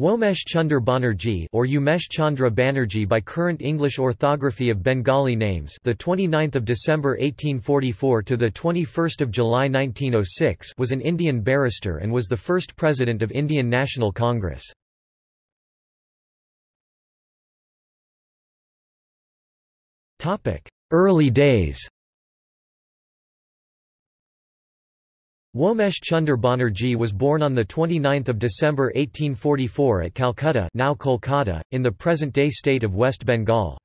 Womesh Chunder Banerjee or Umesh Chandra Banerjee by current English orthography of Bengali names the 29th of December 1844 to the 21st of July 1906 was an Indian barrister and was the first president of Indian National Congress. Topic: Early days Womesh Chunder Banerjee was born on 29 December 1844 at Calcutta now Kolkata, in the present-day state of West Bengal.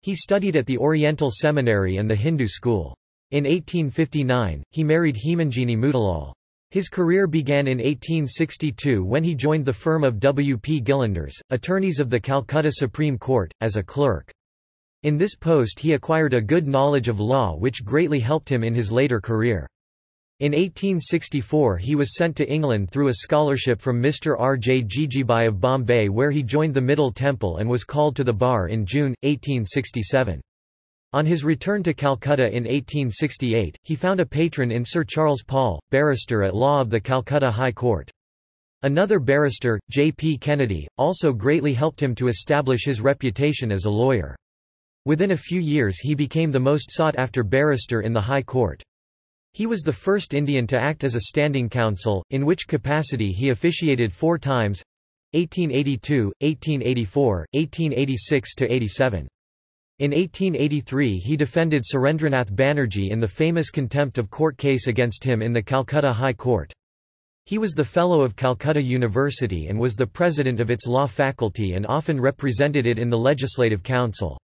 He studied at the Oriental Seminary and the Hindu school. In 1859, he married Hemanjini Motilal. His career began in 1862 when he joined the firm of W. P. Gillanders, attorneys of the Calcutta Supreme Court, as a clerk. In this post he acquired a good knowledge of law which greatly helped him in his later career. In 1864 he was sent to England through a scholarship from Mr. R. J. Jejeebhai of Bombay where he joined the Middle Temple and was called to the bar in June, 1867. On his return to Calcutta in 1868, he found a patron in Sir Charles Paul, barrister at law of the Calcutta High Court. Another barrister, J. P. Kennedy, also greatly helped him to establish his reputation as a lawyer. Within a few years he became the most sought-after barrister in the High Court. He was the first Indian to act as a standing counsel, in which capacity he officiated four times 1882, 1884, 1886–87. In 1883 he defended Surendranath Banerjee in the famous contempt of court case against him in the Calcutta High Court. He was the Fellow of Calcutta University and was the president of its law faculty and often represented it in the Legislative Council.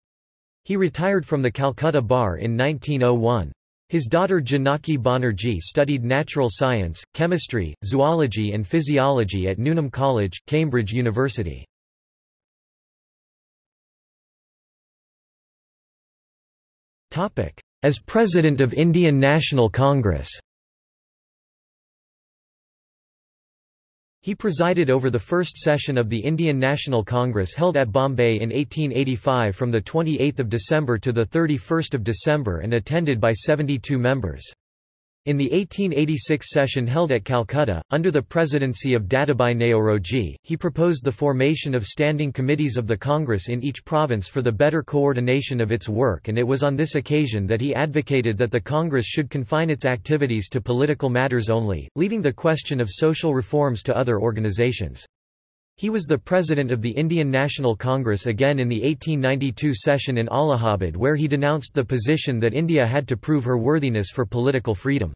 He retired from the Calcutta Bar in 1901. His daughter Janaki Banerjee studied natural science, chemistry, zoology and physiology at Newnham College, Cambridge University. As President of Indian National Congress He presided over the first session of the Indian National Congress held at Bombay in 1885 from 28 December to 31 December and attended by 72 members. In the 1886 session held at Calcutta, under the presidency of Dadabhai Naoroji, he proposed the formation of standing committees of the Congress in each province for the better coordination of its work and it was on this occasion that he advocated that the Congress should confine its activities to political matters only, leaving the question of social reforms to other organizations. He was the president of the Indian National Congress again in the 1892 session in Allahabad where he denounced the position that India had to prove her worthiness for political freedom.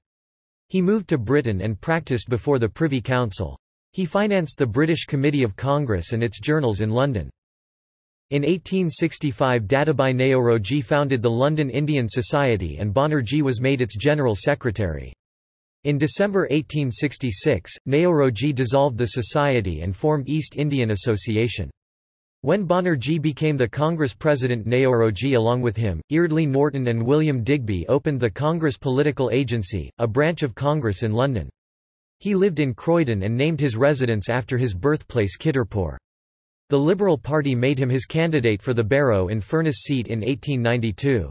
He moved to Britain and practiced before the Privy Council. He financed the British Committee of Congress and its journals in London. In 1865 Dadabhai Naoroji founded the London Indian Society and Banerjee was made its general secretary. In December 1866, Naoroji dissolved the society and formed East Indian Association. When Banerjee became the Congress president Naoroji along with him, Eardley Norton and William Digby opened the Congress Political Agency, a branch of Congress in London. He lived in Croydon and named his residence after his birthplace Kitterpur. The Liberal Party made him his candidate for the Barrow in Furness seat in 1892.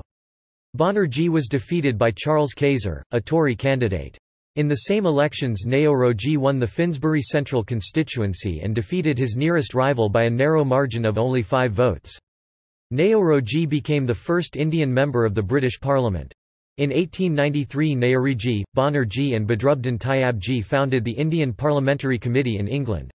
Banerjee was defeated by Charles Cayzer, a Tory candidate. In the same elections Naoroji won the Finsbury Central constituency and defeated his nearest rival by a narrow margin of only five votes. Naoroji became the first Indian member of the British Parliament. In 1893 Naoroji, Banerjee and Badruddin Tyabji founded the Indian Parliamentary Committee in England.